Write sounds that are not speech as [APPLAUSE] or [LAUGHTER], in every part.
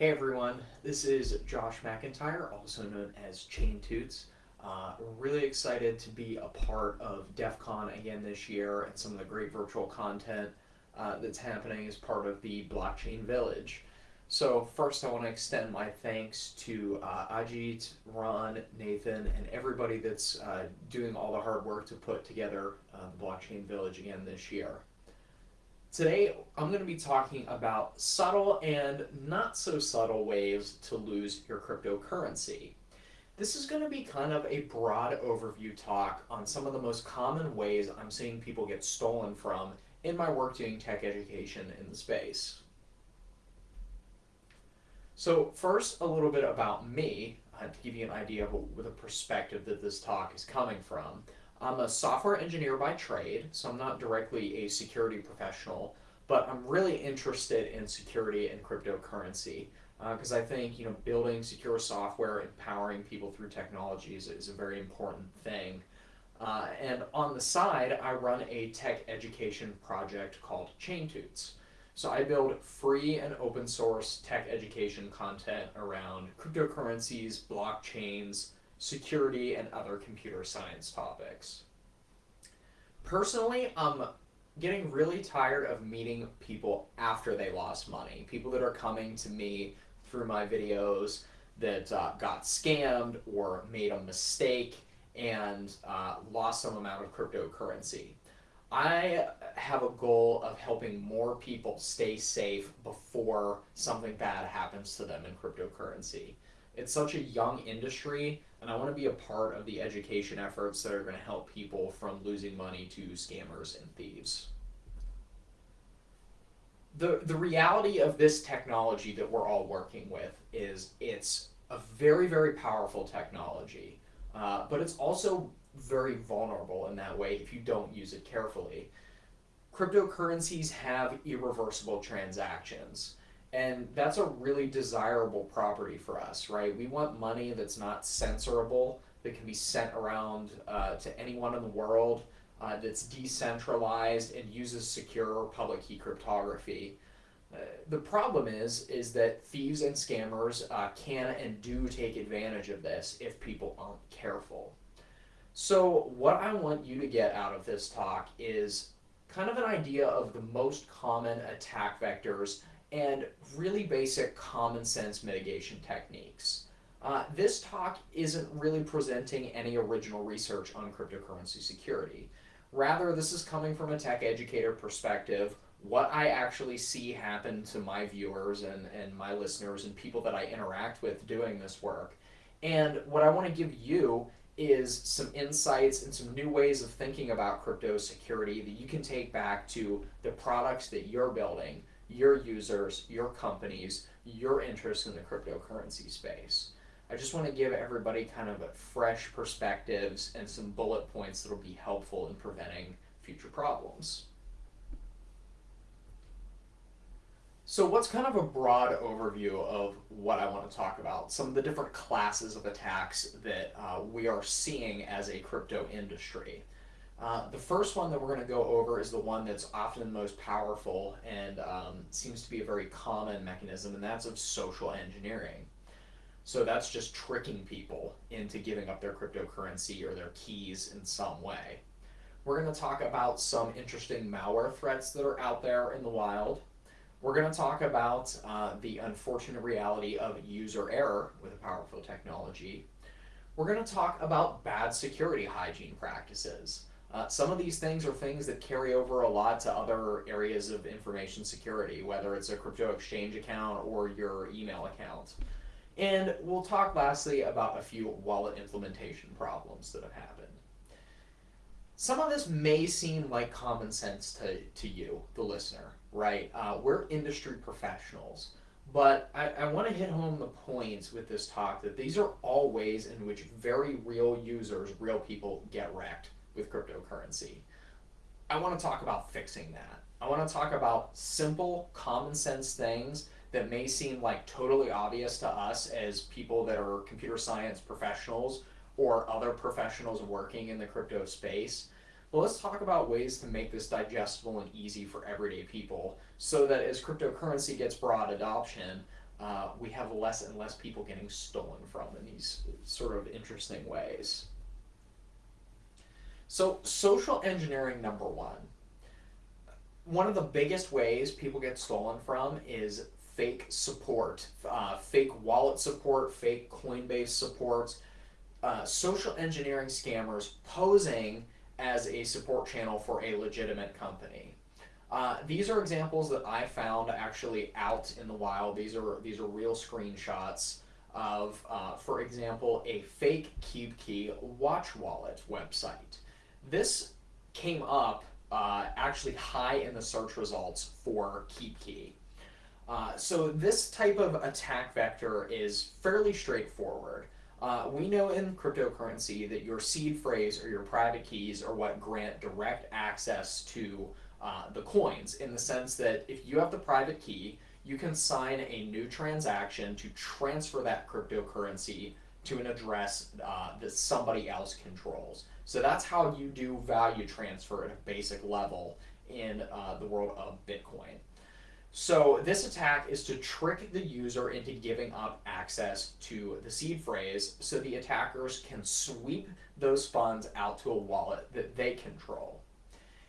Hey everyone, this is Josh McIntyre, also known as Chain Tuts. Uh, really excited to be a part of DEF CON again this year and some of the great virtual content uh, that's happening as part of the Blockchain Village. So first I want to extend my thanks to uh, Ajit, Ron, Nathan, and everybody that's uh, doing all the hard work to put together uh, the Blockchain Village again this year. Today, I'm going to be talking about subtle and not so subtle ways to lose your cryptocurrency. This is going to be kind of a broad overview talk on some of the most common ways I'm seeing people get stolen from in my work doing tech education in the space. So first, a little bit about me uh, to give you an idea of the perspective that this talk is coming from. I'm a software engineer by trade, so I'm not directly a security professional, but I'm really interested in security and cryptocurrency because uh, I think you know building secure software, empowering people through technologies is a very important thing. Uh, and on the side, I run a tech education project called ChainTuts. So I build free and open source tech education content around cryptocurrencies, blockchains, security, and other computer science topics. Personally, I'm getting really tired of meeting people after they lost money. People that are coming to me through my videos that uh, got scammed or made a mistake and uh, lost some amount of cryptocurrency. I have a goal of helping more people stay safe before something bad happens to them in cryptocurrency. It's such a young industry, and I want to be a part of the education efforts that are going to help people from losing money to scammers and thieves. The, the reality of this technology that we're all working with is it's a very, very powerful technology, uh, but it's also very vulnerable in that way if you don't use it carefully. Cryptocurrencies have irreversible transactions. And that's a really desirable property for us, right? We want money that's not censorable, that can be sent around uh, to anyone in the world, uh, that's decentralized and uses secure public key cryptography. Uh, the problem is, is that thieves and scammers uh, can and do take advantage of this if people aren't careful. So what I want you to get out of this talk is kind of an idea of the most common attack vectors and really basic common sense mitigation techniques. Uh, this talk isn't really presenting any original research on cryptocurrency security. Rather, this is coming from a tech educator perspective, what I actually see happen to my viewers and, and my listeners and people that I interact with doing this work. And what I want to give you is some insights and some new ways of thinking about crypto security that you can take back to the products that you're building your users, your companies, your interest in the cryptocurrency space. I just want to give everybody kind of fresh perspectives and some bullet points that will be helpful in preventing future problems. So what's kind of a broad overview of what I want to talk about? Some of the different classes of attacks that uh, we are seeing as a crypto industry. Uh, the first one that we're going to go over is the one that's often the most powerful and um, seems to be a very common mechanism, and that's of social engineering. So that's just tricking people into giving up their cryptocurrency or their keys in some way. We're going to talk about some interesting malware threats that are out there in the wild. We're going to talk about uh, the unfortunate reality of user error with a powerful technology. We're going to talk about bad security hygiene practices. Uh, some of these things are things that carry over a lot to other areas of information security, whether it's a crypto exchange account or your email account. And we'll talk lastly about a few wallet implementation problems that have happened. Some of this may seem like common sense to, to you, the listener, right? Uh, we're industry professionals. But I, I want to hit home the points with this talk that these are all ways in which very real users, real people get wrecked with cryptocurrency. I want to talk about fixing that. I want to talk about simple, common sense things that may seem like totally obvious to us as people that are computer science professionals or other professionals working in the crypto space. But let's talk about ways to make this digestible and easy for everyday people so that as cryptocurrency gets broad adoption, uh, we have less and less people getting stolen from in these sort of interesting ways. So, social engineering number one. One of the biggest ways people get stolen from is fake support, uh, fake wallet support, fake Coinbase support, uh, social engineering scammers posing as a support channel for a legitimate company. Uh, these are examples that I found actually out in the wild. These are these are real screenshots of, uh, for example, a fake KeepKey watch wallet website. This came up uh, actually high in the search results for KeepKey. Uh, so this type of attack vector is fairly straightforward. Uh, we know in cryptocurrency that your seed phrase or your private keys are what grant direct access to uh, the coins in the sense that if you have the private key, you can sign a new transaction to transfer that cryptocurrency to an address uh, that somebody else controls. So that's how you do value transfer at a basic level in uh, the world of Bitcoin. So this attack is to trick the user into giving up access to the seed phrase so the attackers can sweep those funds out to a wallet that they control.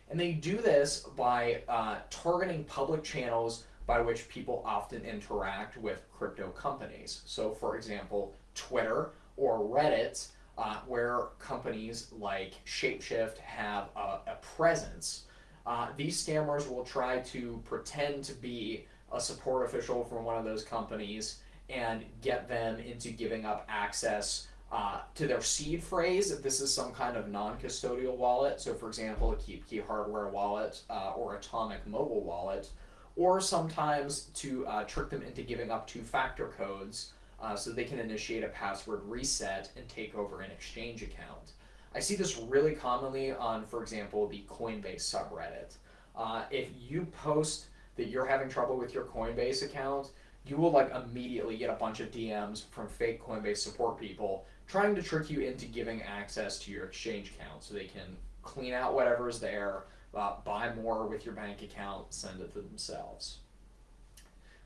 And they do this by uh, targeting public channels by which people often interact with crypto companies. So for example, Twitter or Reddit uh, where companies like Shapeshift have a, a presence. Uh, these scammers will try to pretend to be a support official from one of those companies and get them into giving up access uh, to their seed phrase if this is some kind of non-custodial wallet. So for example, a KeepKey hardware wallet uh, or Atomic mobile wallet, or sometimes to uh, trick them into giving up two-factor codes uh, so they can initiate a password reset and take over an exchange account. I see this really commonly on, for example, the Coinbase subreddit. Uh, if you post that you're having trouble with your Coinbase account, you will like immediately get a bunch of DMs from fake Coinbase support people trying to trick you into giving access to your exchange account so they can clean out whatever is there, uh, buy more with your bank account, send it to themselves.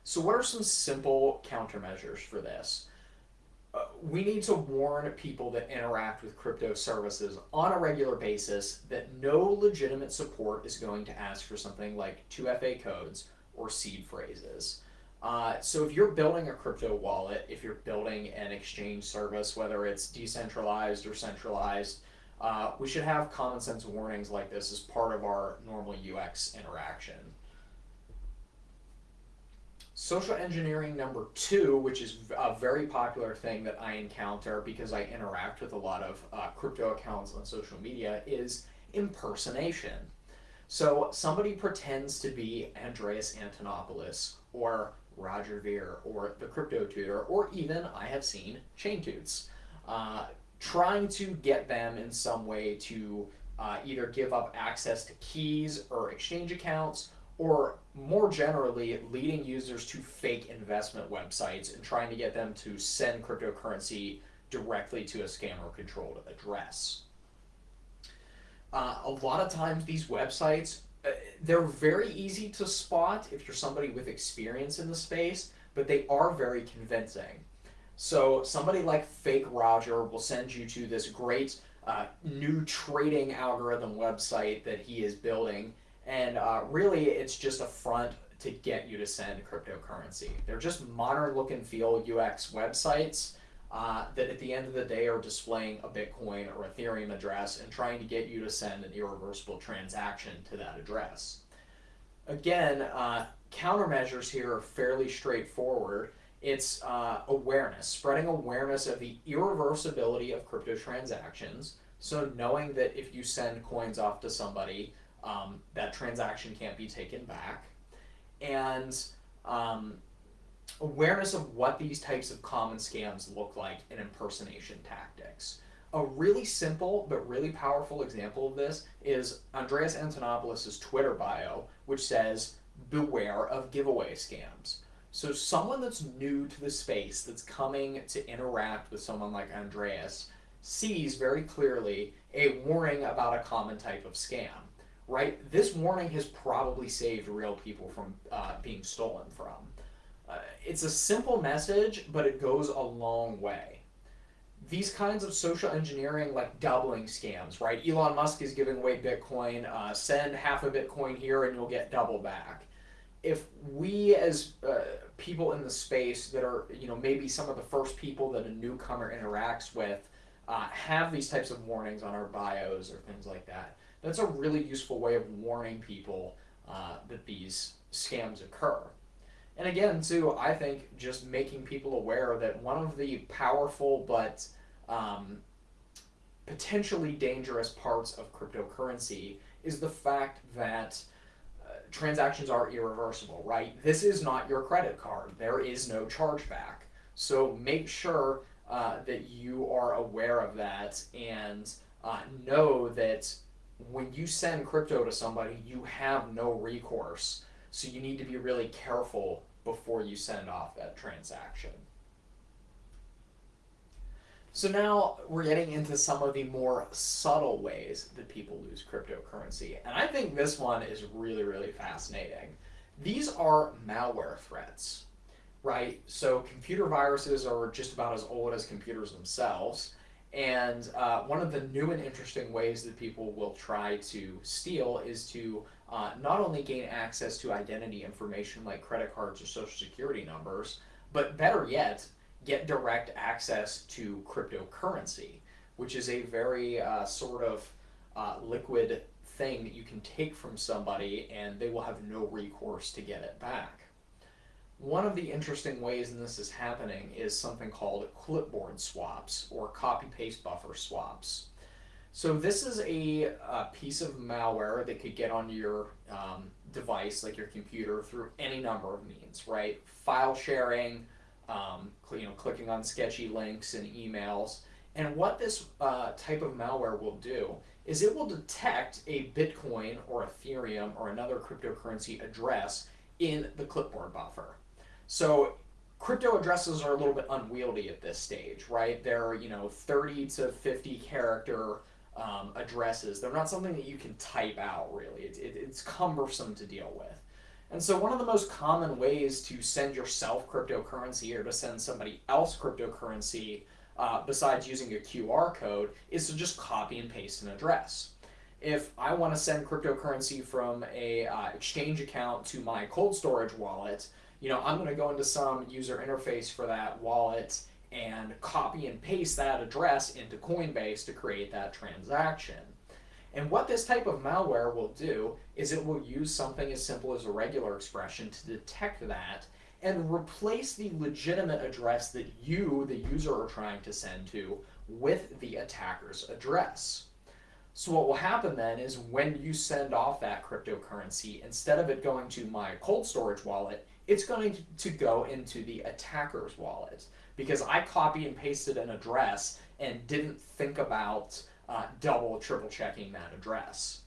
So what are some simple countermeasures for this? Uh, we need to warn people that interact with crypto services on a regular basis that no legitimate support is going to ask for something like 2FA codes or seed phrases. Uh, so if you're building a crypto wallet, if you're building an exchange service, whether it's decentralized or centralized, uh, we should have common sense warnings like this as part of our normal UX interaction. Social engineering number two, which is a very popular thing that I encounter because I interact with a lot of uh, crypto accounts on social media, is impersonation. So somebody pretends to be Andreas Antonopoulos or Roger Ver or the Crypto Tutor, or even I have seen Chain Tuts, uh, trying to get them in some way to uh, either give up access to keys or exchange accounts or more generally, leading users to fake investment websites and trying to get them to send cryptocurrency directly to a scammer controlled address. Uh, a lot of times these websites, uh, they're very easy to spot if you're somebody with experience in the space, but they are very convincing. So somebody like Fake Roger will send you to this great uh, new trading algorithm website that he is building and uh, really, it's just a front to get you to send cryptocurrency. They're just modern look and feel UX websites uh, that at the end of the day are displaying a Bitcoin or Ethereum address and trying to get you to send an irreversible transaction to that address. Again, uh, countermeasures here are fairly straightforward. It's uh, awareness, spreading awareness of the irreversibility of crypto transactions. So knowing that if you send coins off to somebody, um, that transaction can't be taken back, and um, awareness of what these types of common scams look like in impersonation tactics. A really simple but really powerful example of this is Andreas Antonopoulos' Twitter bio, which says, beware of giveaway scams. So someone that's new to the space, that's coming to interact with someone like Andreas, sees very clearly a warning about a common type of scam right? This warning has probably saved real people from uh, being stolen from. Uh, it's a simple message, but it goes a long way. These kinds of social engineering, like doubling scams, right? Elon Musk is giving away Bitcoin. Uh, send half a Bitcoin here and you'll get double back. If we, as uh, people in the space that are, you know, maybe some of the first people that a newcomer interacts with, uh, have these types of warnings on our bios or things like that, that's a really useful way of warning people uh, that these scams occur. And again, too, I think just making people aware that one of the powerful but um, potentially dangerous parts of cryptocurrency is the fact that uh, transactions are irreversible, right? This is not your credit card. There is no chargeback. So make sure uh, that you are aware of that and uh, know that when you send crypto to somebody, you have no recourse. So you need to be really careful before you send off that transaction. So now we're getting into some of the more subtle ways that people lose cryptocurrency. And I think this one is really, really fascinating. These are malware threats, right? So computer viruses are just about as old as computers themselves. And uh, one of the new and interesting ways that people will try to steal is to uh, not only gain access to identity information like credit cards or social security numbers, but better yet, get direct access to cryptocurrency, which is a very uh, sort of uh, liquid thing that you can take from somebody and they will have no recourse to get it back. One of the interesting ways in this is happening is something called clipboard swaps or copy-paste buffer swaps. So this is a, a, piece of malware that could get on your um, device, like your computer, through any number of means, right? File sharing, um, you know, clicking on sketchy links and emails. And what this uh, type of malware will do is it will detect a Bitcoin or Ethereum or another cryptocurrency address in the clipboard buffer. So crypto addresses are a little bit unwieldy at this stage, right? They're, you know, 30 to 50 character um, addresses. They're not something that you can type out, really. It, it, it's cumbersome to deal with. And so one of the most common ways to send yourself cryptocurrency or to send somebody else cryptocurrency uh, besides using a QR code is to just copy and paste an address. If I want to send cryptocurrency from a uh, exchange account to my cold storage wallet, you know, I'm going to go into some user interface for that wallet and copy and paste that address into Coinbase to create that transaction. And what this type of malware will do is it will use something as simple as a regular expression to detect that and replace the legitimate address that you, the user, are trying to send to with the attacker's address. So what will happen then is when you send off that cryptocurrency, instead of it going to my cold storage wallet, it's going to go into the attacker's wallet because I copy and pasted an address and didn't think about uh, double, triple checking that address.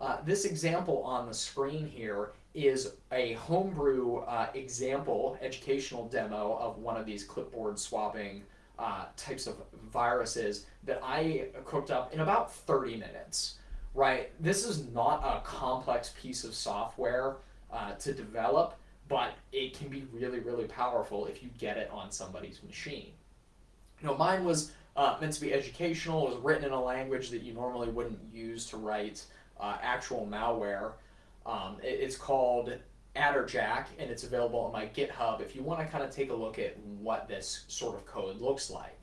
Uh, this example on the screen here is a homebrew uh, example, educational demo of one of these clipboard swapping uh, types of viruses that I cooked up in about 30 minutes, right? This is not a complex piece of software uh, to develop but it can be really, really powerful if you get it on somebody's machine. You know, mine was uh, meant to be educational. It was written in a language that you normally wouldn't use to write uh, actual malware. Um, it, it's called Adderjack, and it's available on my GitHub if you want to kind of take a look at what this sort of code looks like.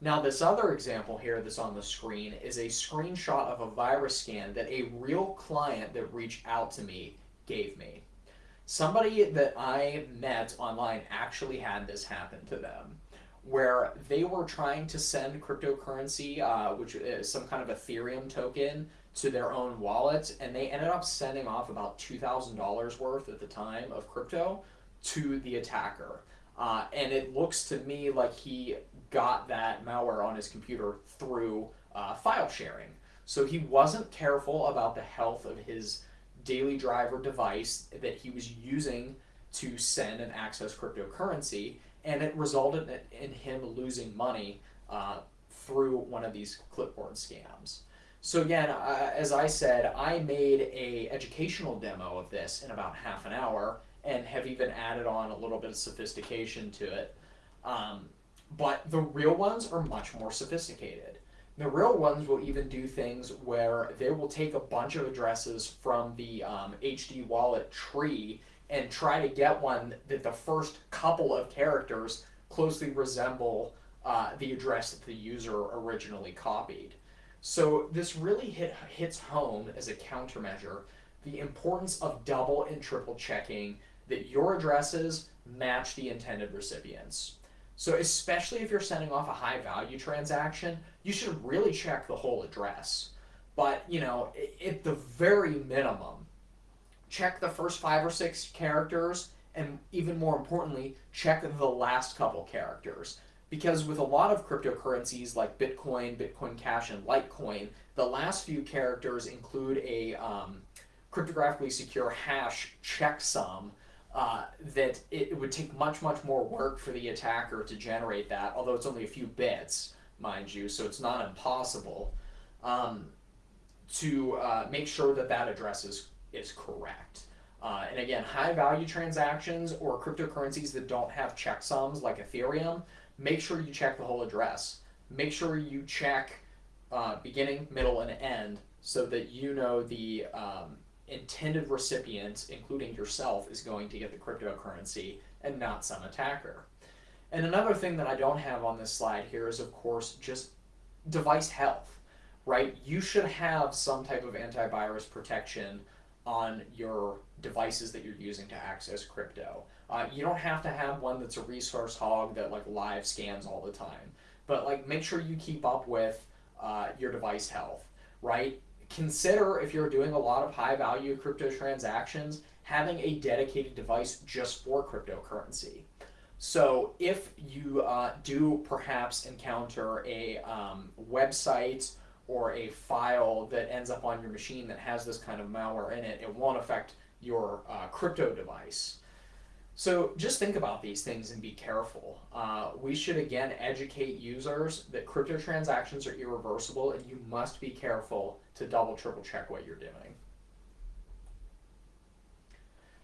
Now this other example here that's on the screen is a screenshot of a virus scan that a real client that reached out to me gave me. Somebody that I met online actually had this happen to them, where they were trying to send cryptocurrency, uh, which is some kind of Ethereum token, to their own wallet, and they ended up sending off about $2,000 worth at the time of crypto to the attacker. Uh, and it looks to me like he got that malware on his computer through uh, file sharing. So he wasn't careful about the health of his daily driver device that he was using to send and access cryptocurrency, and it resulted in him losing money uh, through one of these clipboard scams. So again, uh, as I said, I made a educational demo of this in about half an hour, and have even added on a little bit of sophistication to it. Um, but the real ones are much more sophisticated. The real ones will even do things where they will take a bunch of addresses from the um, HD wallet tree and try to get one that the first couple of characters closely resemble uh, the address that the user originally copied. So this really hit, hits home as a countermeasure the importance of double and triple checking that your addresses match the intended recipients. So especially if you're sending off a high value transaction, you should really check the whole address. But, you know, at the very minimum, check the first five or six characters, and even more importantly, check the last couple characters. Because with a lot of cryptocurrencies like Bitcoin, Bitcoin Cash, and Litecoin, the last few characters include a um, cryptographically secure hash checksum uh, that it would take much, much more work for the attacker to generate that, although it's only a few bits, mind you, so it's not impossible, um, to uh, make sure that that address is, is correct. Uh, and again, high value transactions or cryptocurrencies that don't have checksums like Ethereum, make sure you check the whole address. Make sure you check uh, beginning, middle, and end so that you know the um, intended recipient, including yourself, is going to get the cryptocurrency and not some attacker. And another thing that I don't have on this slide here is, of course, just device health, right? You should have some type of antivirus protection on your devices that you're using to access crypto. Uh, you don't have to have one that's a resource hog that like live scans all the time, but like make sure you keep up with uh, your device health, right? Consider if you're doing a lot of high value crypto transactions, having a dedicated device just for cryptocurrency. So if you uh, do perhaps encounter a um, website or a file that ends up on your machine that has this kind of malware in it, it won't affect your uh, crypto device. So just think about these things and be careful. Uh, we should again educate users that crypto transactions are irreversible and you must be careful to double triple check what you're doing.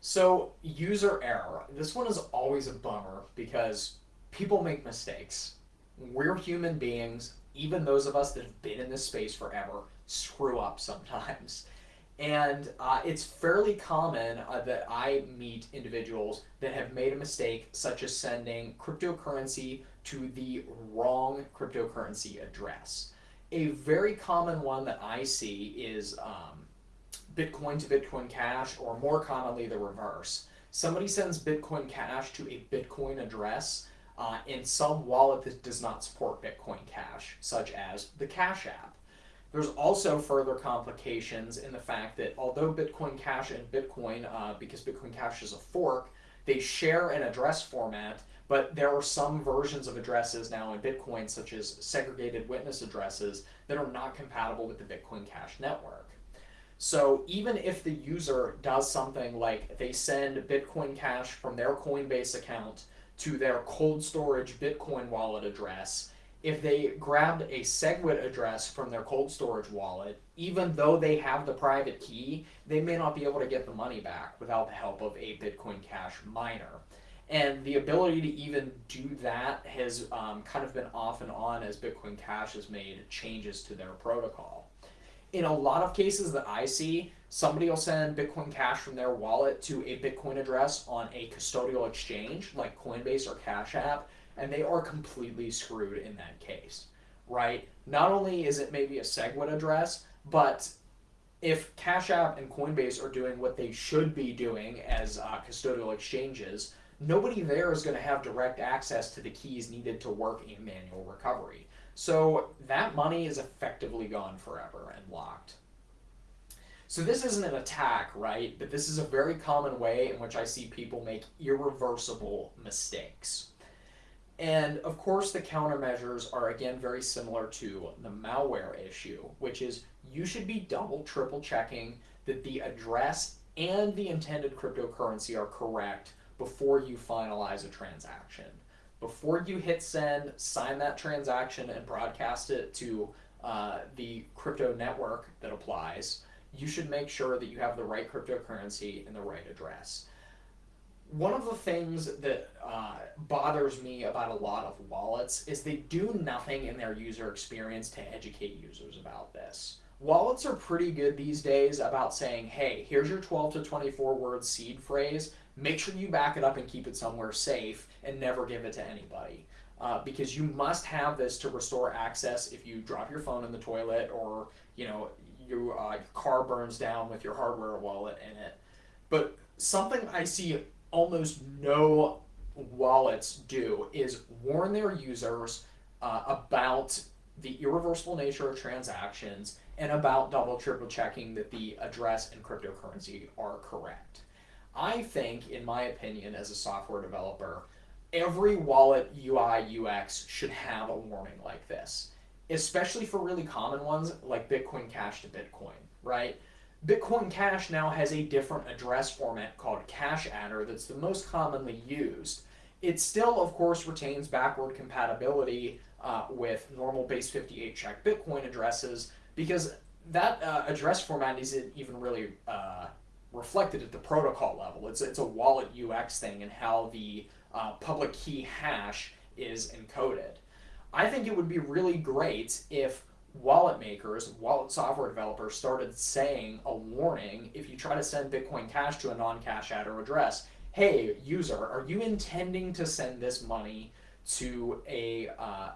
So user error. This one is always a bummer because people make mistakes. We're human beings, even those of us that have been in this space forever screw up sometimes. And uh, it's fairly common uh, that I meet individuals that have made a mistake, such as sending cryptocurrency to the wrong cryptocurrency address. A very common one that I see is um, Bitcoin to Bitcoin Cash, or more commonly the reverse. Somebody sends Bitcoin Cash to a Bitcoin address uh, in some wallet that does not support Bitcoin Cash, such as the Cash App. There's also further complications in the fact that although Bitcoin Cash and Bitcoin, uh, because Bitcoin Cash is a fork, they share an address format, but there are some versions of addresses now in Bitcoin, such as segregated witness addresses, that are not compatible with the Bitcoin Cash network. So even if the user does something like they send Bitcoin Cash from their Coinbase account to their cold storage Bitcoin wallet address, if they grabbed a SegWit address from their cold storage wallet, even though they have the private key, they may not be able to get the money back without the help of a Bitcoin Cash miner. And the ability to even do that has um, kind of been off and on as Bitcoin Cash has made changes to their protocol. In a lot of cases that I see, somebody will send Bitcoin Cash from their wallet to a Bitcoin address on a custodial exchange like Coinbase or Cash App, and they are completely screwed in that case, right? Not only is it maybe a SegWit address, but if Cash App and Coinbase are doing what they should be doing as uh, custodial exchanges, nobody there is going to have direct access to the keys needed to work in manual recovery. So that money is effectively gone forever and locked. So this isn't an attack, right? But this is a very common way in which I see people make irreversible mistakes. And of course, the countermeasures are again very similar to the malware issue, which is you should be double, triple checking that the address and the intended cryptocurrency are correct before you finalize a transaction. Before you hit send, sign that transaction, and broadcast it to uh, the crypto network that applies, you should make sure that you have the right cryptocurrency and the right address one of the things that uh, bothers me about a lot of wallets is they do nothing in their user experience to educate users about this. Wallets are pretty good these days about saying, hey, here's your 12 to 24 word seed phrase. Make sure you back it up and keep it somewhere safe and never give it to anybody. Uh, because you must have this to restore access if you drop your phone in the toilet or you know you, uh, your car burns down with your hardware wallet in it. But something I see almost no wallets do is warn their users uh, about the irreversible nature of transactions and about double triple checking that the address and cryptocurrency are correct. I think, in my opinion, as a software developer, every wallet UI UX should have a warning like this, especially for really common ones like Bitcoin Cash to Bitcoin, right? Bitcoin Cash now has a different address format called CashAddr that's the most commonly used. It still, of course, retains backward compatibility uh, with normal base 58 check Bitcoin addresses because that uh, address format isn't even really uh, reflected at the protocol level. It's, it's a wallet UX thing and how the uh, public key hash is encoded. I think it would be really great if wallet makers, wallet software developers started saying a warning if you try to send Bitcoin Cash to a non-CashAddr address. Hey, user, are you intending to send this money to a uh,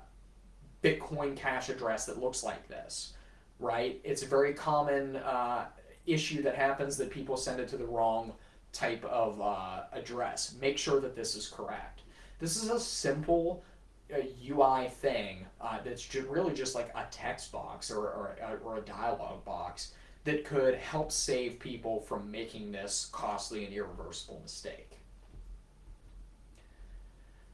Bitcoin Cash address that looks like this? Right? It's a very common uh, issue that happens that people send it to the wrong type of uh, address. Make sure that this is correct. This is a simple a UI thing uh, that's really just like a text box or, or, or a dialog box that could help save people from making this costly and irreversible mistake.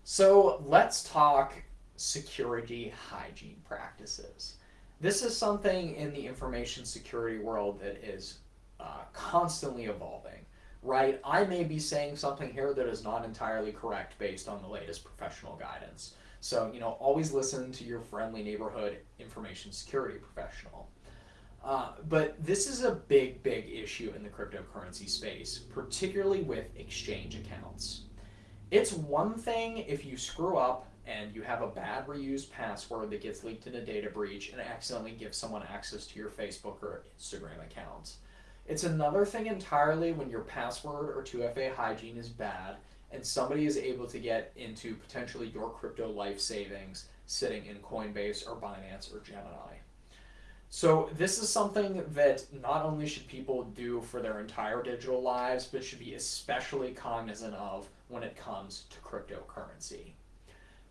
So let's talk security hygiene practices. This is something in the information security world that is uh, constantly evolving, right? I may be saying something here that is not entirely correct based on the latest professional guidance. So, you know, always listen to your friendly neighborhood information security professional. Uh, but this is a big, big issue in the cryptocurrency space, particularly with exchange accounts. It's one thing if you screw up and you have a bad reused password that gets leaked in a data breach and accidentally gives someone access to your Facebook or Instagram accounts. It's another thing entirely when your password or 2FA hygiene is bad and somebody is able to get into potentially your crypto life savings sitting in Coinbase or Binance or Gemini. So this is something that not only should people do for their entire digital lives, but should be especially cognizant of when it comes to cryptocurrency.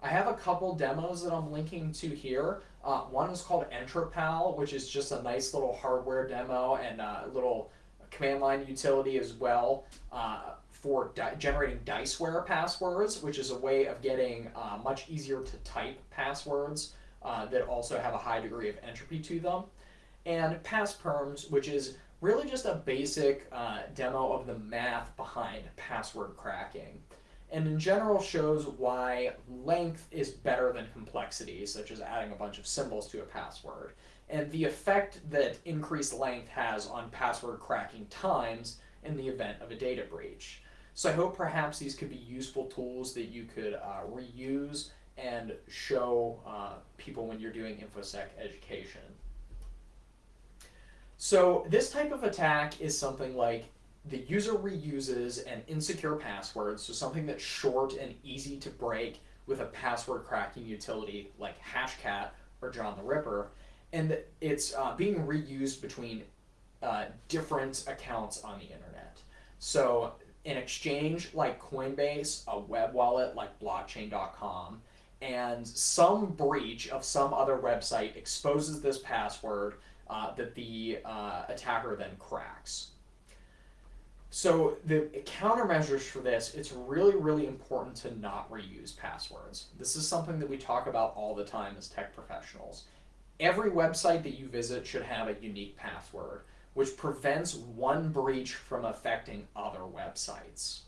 I have a couple demos that I'm linking to here. Uh, one is called Entropal, which is just a nice little hardware demo and a little command line utility as well. Uh, for di generating diceware passwords, which is a way of getting uh, much easier to type passwords uh, that also have a high degree of entropy to them. And passperms, which is really just a basic uh, demo of the math behind password cracking. And in general shows why length is better than complexity, such as adding a bunch of symbols to a password, and the effect that increased length has on password cracking times in the event of a data breach. So I hope perhaps these could be useful tools that you could uh, reuse and show uh, people when you're doing InfoSec education. So this type of attack is something like the user reuses an insecure password, so something that's short and easy to break with a password cracking utility like Hashcat or John the Ripper, and it's uh, being reused between uh, different accounts on the internet. So an exchange like Coinbase, a web wallet like blockchain.com, and some breach of some other website exposes this password uh, that the uh, attacker then cracks. So the countermeasures for this, it's really, really important to not reuse passwords. This is something that we talk about all the time as tech professionals. Every website that you visit should have a unique password which prevents one breach from affecting other websites.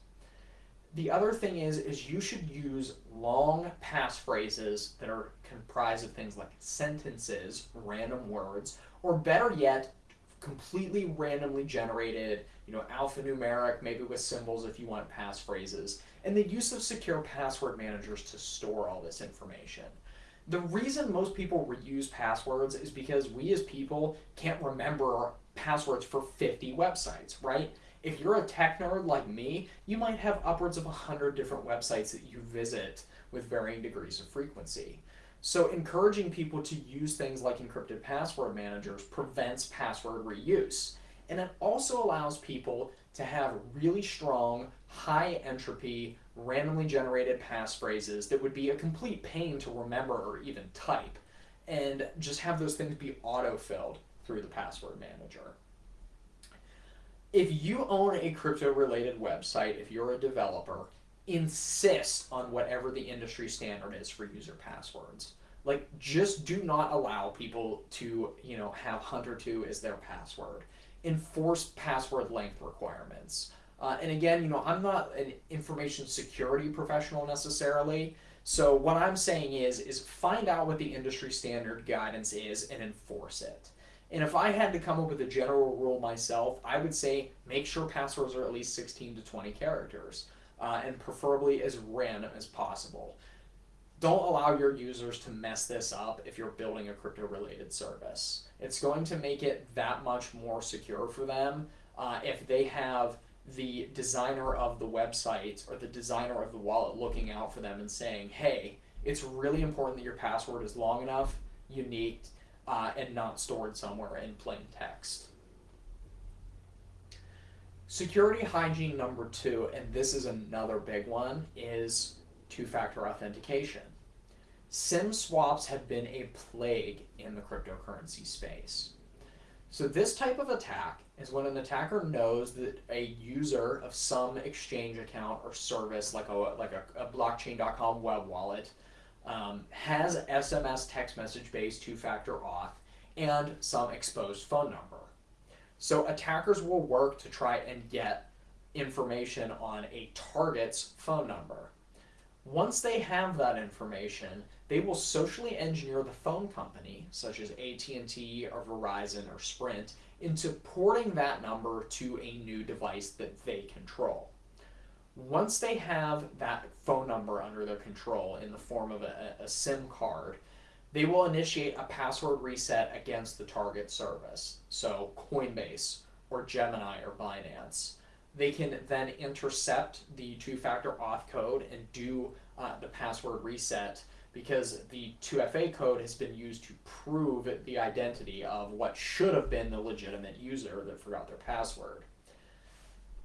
The other thing is, is you should use long passphrases that are comprised of things like sentences, random words, or better yet, completely randomly generated, you know, alphanumeric, maybe with symbols if you want passphrases, and the use of secure password managers to store all this information. The reason most people reuse passwords is because we as people can't remember passwords for 50 websites, right? If you're a tech nerd like me, you might have upwards of 100 different websites that you visit with varying degrees of frequency. So encouraging people to use things like encrypted password managers prevents password reuse. And it also allows people to have really strong, high entropy, randomly generated passphrases that would be a complete pain to remember or even type. And just have those things be auto-filled through the password manager. If you own a crypto related website, if you're a developer, insist on whatever the industry standard is for user passwords. Like, just do not allow people to, you know, have Hunter2 as their password. Enforce password length requirements. Uh, and again, you know, I'm not an information security professional necessarily. So what I'm saying is, is find out what the industry standard guidance is and enforce it. And if I had to come up with a general rule myself, I would say make sure passwords are at least 16 to 20 characters, uh, and preferably as random as possible. Don't allow your users to mess this up if you're building a crypto related service. It's going to make it that much more secure for them uh, if they have the designer of the website or the designer of the wallet looking out for them and saying, hey, it's really important that your password is long enough, unique, uh, and not stored somewhere in plain text. Security hygiene number two, and this is another big one, is two-factor authentication. SIM swaps have been a plague in the cryptocurrency space. So this type of attack is when an attacker knows that a user of some exchange account or service, like a like a, a blockchain.com web wallet, um, has SMS text message based two-factor auth and some exposed phone number. So attackers will work to try and get information on a target's phone number. Once they have that information, they will socially engineer the phone company, such as AT&T or Verizon or Sprint, into porting that number to a new device that they control. Once they have that phone number under their control in the form of a, a SIM card, they will initiate a password reset against the target service, so Coinbase or Gemini or Binance. They can then intercept the two-factor auth code and do uh, the password reset because the 2FA code has been used to prove the identity of what should have been the legitimate user that forgot their password.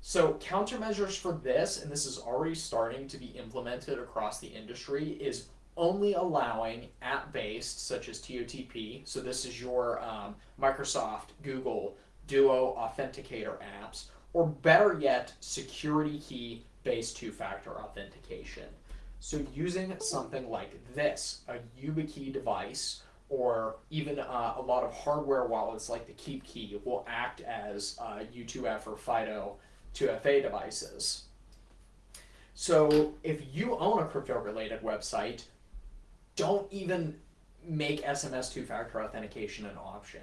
So countermeasures for this, and this is already starting to be implemented across the industry, is only allowing app-based, such as TOTP, so this is your um, Microsoft, Google, Duo Authenticator apps, or better yet, security key-based two-factor authentication. So using something like this, a YubiKey device, or even uh, a lot of hardware wallets like the KeepKey will act as uh, U2F or FIDO 2FA devices. So if you own a crypto-related website, don't even make SMS two-factor authentication an option.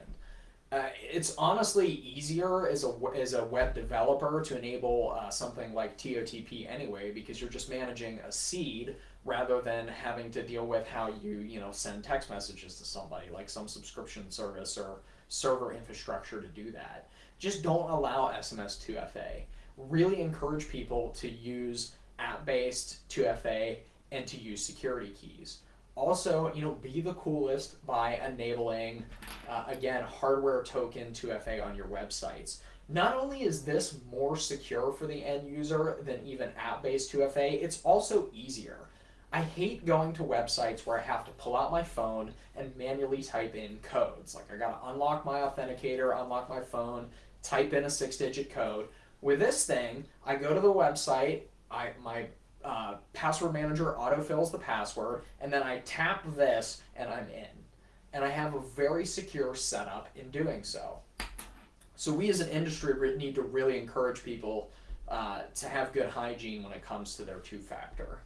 Uh, it's honestly easier as a, as a web developer to enable uh, something like TOTP anyway because you're just managing a seed rather than having to deal with how you you know send text messages to somebody like some subscription service or server infrastructure to do that. Just don't allow SMS 2FA. Really encourage people to use app-based 2FA and to use security keys. Also, you know, be the coolest by enabling, uh, again, hardware token 2FA on your websites. Not only is this more secure for the end user than even app-based 2FA, it's also easier. I hate going to websites where I have to pull out my phone and manually type in codes. Like I gotta unlock my authenticator, unlock my phone, type in a six-digit code. With this thing, I go to the website, I my uh, password manager autofills the password, and then I tap this and I'm in. And I have a very secure setup in doing so. So we as an industry need to really encourage people uh, to have good hygiene when it comes to their two-factor.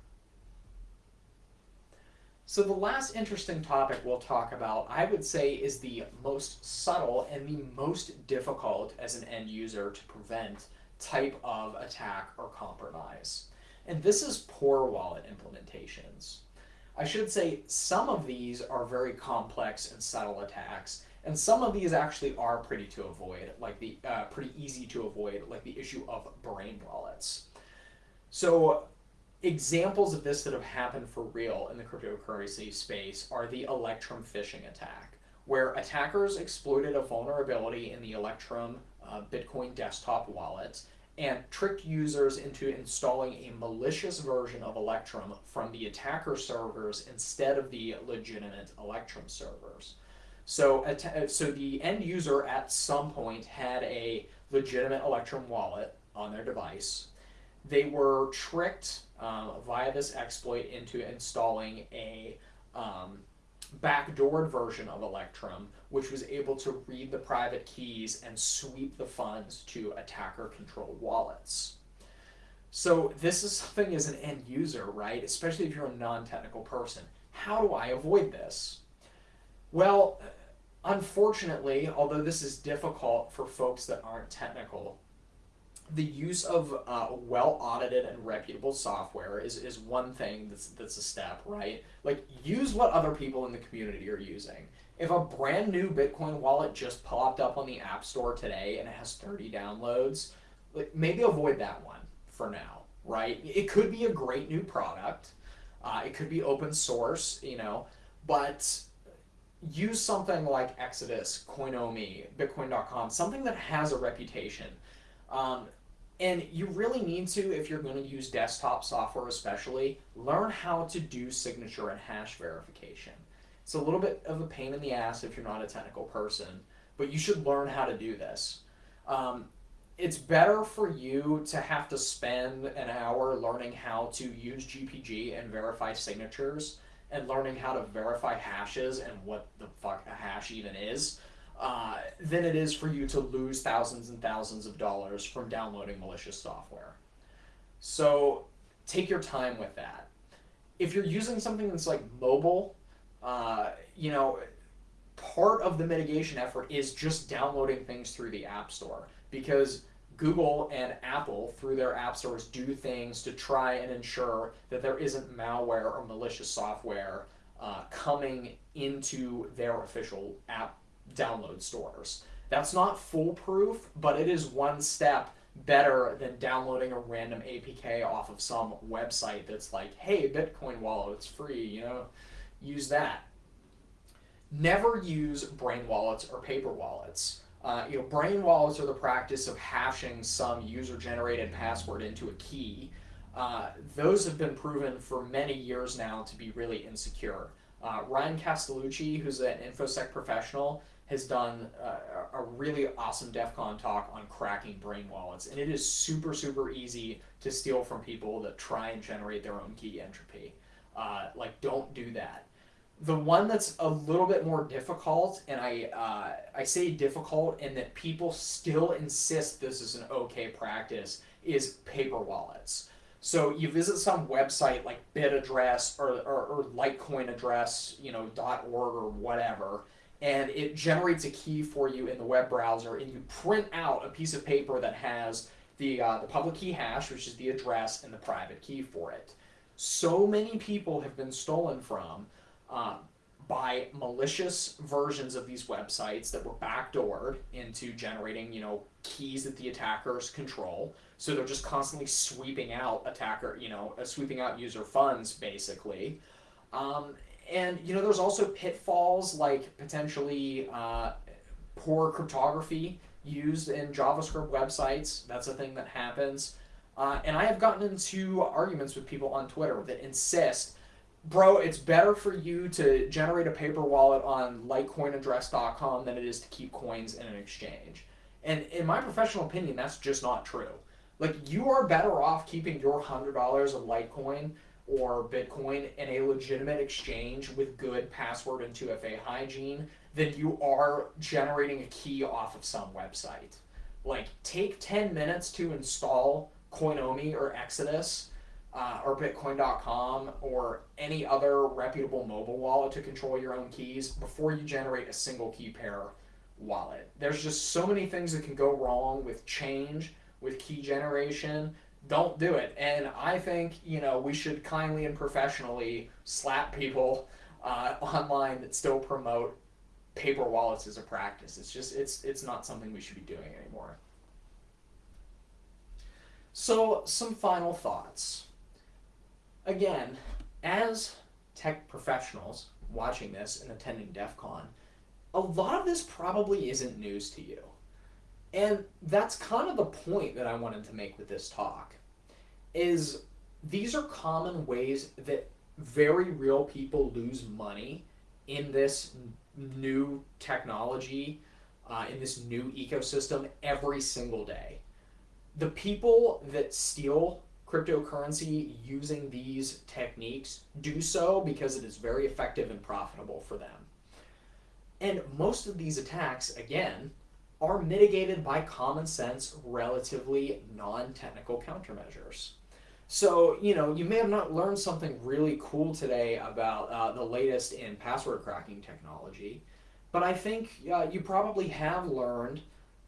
So the last interesting topic we'll talk about, I would say, is the most subtle and the most difficult as an end user to prevent type of attack or compromise. And this is poor wallet implementations. I should say some of these are very complex and subtle attacks, and some of these actually are pretty to avoid, like the uh, pretty easy to avoid, like the issue of brain wallets. So examples of this that have happened for real in the cryptocurrency space are the Electrum phishing attack, where attackers exploited a vulnerability in the Electrum uh, Bitcoin desktop wallet and trick users into installing a malicious version of Electrum from the attacker servers instead of the legitimate Electrum servers. So, so the end user at some point had a legitimate Electrum wallet on their device. They were tricked um, via this exploit into installing a um, backdoored version of Electrum, which was able to read the private keys and sweep the funds to attacker-controlled wallets. So this is something as an end user, right? Especially if you're a non-technical person. How do I avoid this? Well, unfortunately, although this is difficult for folks that aren't technical, the use of uh, well audited and reputable software is, is one thing that's that's a step right? Like use what other people in the community are using. If a brand new bitcoin wallet just popped up on the app store today and it has 30 downloads like maybe avoid that one for now right? It could be a great new product. Uh, it could be open source you know but use something like exodus coinomi bitcoin.com something that has a reputation. Um, and you really need to, if you're going to use desktop software especially, learn how to do signature and hash verification. It's a little bit of a pain in the ass if you're not a technical person, but you should learn how to do this. Um, it's better for you to have to spend an hour learning how to use GPG and verify signatures and learning how to verify hashes and what the fuck a hash even is uh, than it is for you to lose thousands and thousands of dollars from downloading malicious software. So take your time with that. If you're using something that's like mobile, uh, you know, part of the mitigation effort is just downloading things through the App Store because Google and Apple, through their app stores, do things to try and ensure that there isn't malware or malicious software uh, coming into their official app download stores. That's not foolproof, but it is one step better than downloading a random APK off of some website that's like, hey, Bitcoin wallet, it's free, you know, use that. Never use brain wallets or paper wallets. Uh, you know, brain wallets are the practice of hashing some user-generated password into a key. Uh, those have been proven for many years now to be really insecure. Uh, Ryan Castellucci, who's an InfoSec professional, has done uh, a really awesome DEF CON talk on cracking brain wallets. And it is super, super easy to steal from people that try and generate their own key entropy. Uh, like, don't do that. The one that's a little bit more difficult, and I, uh, I say difficult in that people still insist this is an okay practice, is paper wallets. So you visit some website like Bitaddress or, or, or Litecoin address, you know, .org or whatever, and it generates a key for you in the web browser, and you print out a piece of paper that has the, uh, the public key hash, which is the address, and the private key for it. So many people have been stolen from uh, by malicious versions of these websites that were backdoored into generating, you know, keys that the attackers control. So they're just constantly sweeping out attacker, you know, uh, sweeping out user funds, basically. Um, and you know, there's also pitfalls like potentially uh, poor cryptography used in JavaScript websites. That's a thing that happens. Uh, and I have gotten into arguments with people on Twitter that insist, bro, it's better for you to generate a paper wallet on litecoinaddress.com than it is to keep coins in an exchange. And in my professional opinion, that's just not true. Like, you are better off keeping your $100 of Litecoin or Bitcoin in a legitimate exchange with good password and 2FA hygiene than you are generating a key off of some website. Like, take 10 minutes to install Coinomi or Exodus. uh, or Bitcoin.com or any other reputable mobile wallet to control your own keys before you generate a single key pair wallet. There's just so many things that can go wrong with change, with key generation. Don't do it. And I think, you know, we should kindly and professionally slap people uh, [LAUGHS] online that still promote paper wallets as a practice. It's just, it's, it's not something we should be doing anymore. So, some final thoughts. Again, as tech professionals watching this and attending DEF CON, a lot of this probably isn't news to you. And that's kind of the point that I wanted to make with this talk is these are common ways that very real people lose money in this new technology, uh, in this new ecosystem every single day. The people that steal cryptocurrency using these techniques do so because it is very effective and profitable for them. And most of these attacks, again, are mitigated by common sense, relatively non-technical countermeasures. So, you know, you may have not learned something really cool today about uh, the latest in password cracking technology, but I think uh, you probably have learned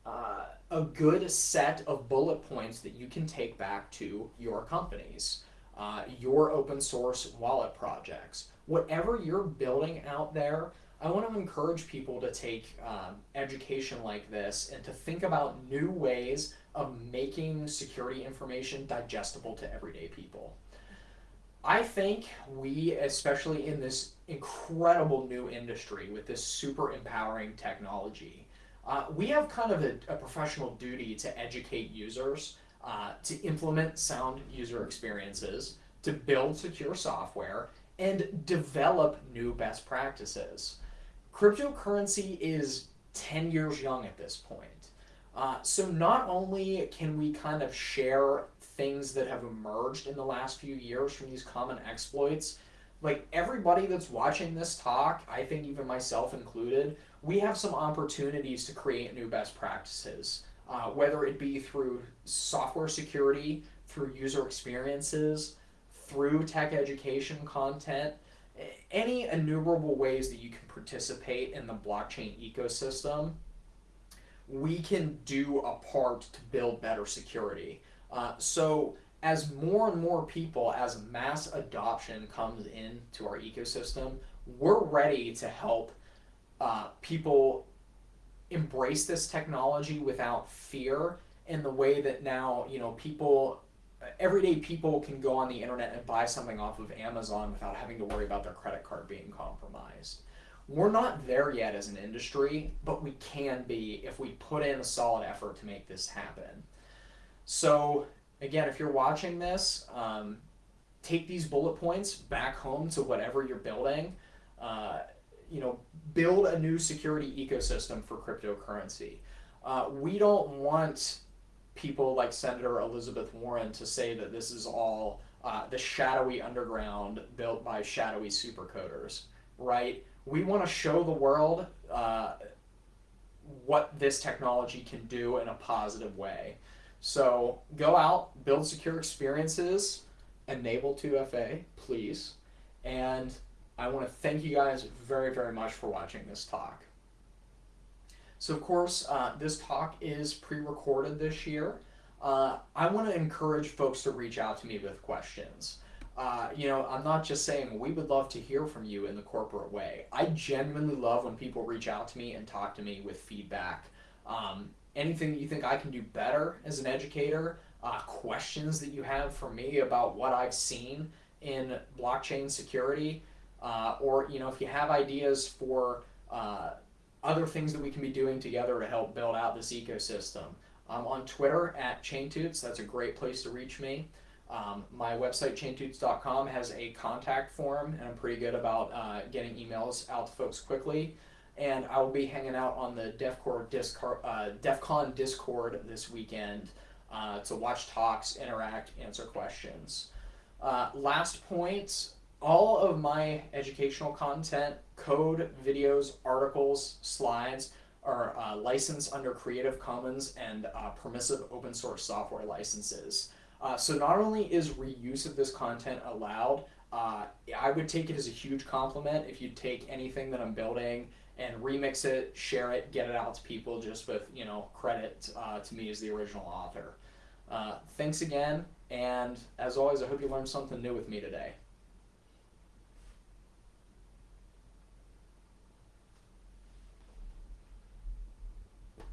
uh, a good set of bullet points that you can take back to your companies, uh, your open source wallet projects. Whatever you're building out there, I want to encourage people to take um, education like this and to think about new ways of making security information digestible to everyday people. I think we, especially in this incredible new industry with this super empowering technology, uh, we have kind of a, a, professional duty to educate users, uh, to implement sound user experiences, to build secure software, and develop new best practices cryptocurrency is 10 years young at this point. Uh, so not only can we kind of share things that have emerged in the last few years from these common exploits, like everybody that's watching this talk, I think even myself included, we have some opportunities to create new best practices, uh, whether it be through software security, through user experiences, through tech education content, any innumerable ways that you can participate in the blockchain ecosystem, we can do a part to build better security. Uh, so as more and more people, as mass adoption comes into our ecosystem, we're ready to help uh, people embrace this technology without fear in the way that now, you know, people everyday people can go on the internet and buy something off of Amazon without having to worry about their credit card being compromised. We're not there yet as an industry, but we can be if we put in a solid effort to make this happen. So again, if you're watching this, um, take these bullet points back home to whatever you're building. Uh, you know, build a new security ecosystem for cryptocurrency. Uh, we don't want people like Senator Elizabeth Warren to say that this is all uh, the shadowy underground built by shadowy supercoders, right? We want to show the world uh, what this technology can do in a positive way. So go out, build secure experiences, enable 2FA, please. And I want to thank you guys very, very much for watching this talk. So of course, uh, this talk is pre-recorded this year. Uh, I want to encourage folks to reach out to me with questions. Uh, you know, I'm not just saying we would love to hear from you in the corporate way. I genuinely love when people reach out to me and talk to me with feedback. Um, anything that you think I can do better as an educator, uh, questions that you have for me about what I've seen in blockchain security, uh, or you know, if you have ideas for uh, other things that we can be doing together to help build out this ecosystem. I'm on Twitter at ChainTuts. That's a great place to reach me. Um, my website, chaintuts.com, has a contact form, and I'm pretty good about uh, getting emails out to folks quickly. And I will be hanging out on the DEFCON Discord, uh, DEF CON Discord this weekend uh, to watch talks, interact, answer questions. Uh, last point, all of my educational content, code, videos, articles, slides, are uh, licensed under Creative Commons and uh, permissive open source software licenses. Uh, so not only is reuse of this content allowed, uh, I would take it as a huge compliment if you take anything that I'm building and remix it, share it, get it out to people just with you know credit uh, to me as the original author. Uh, thanks again, and as always, I hope you learned something new with me today.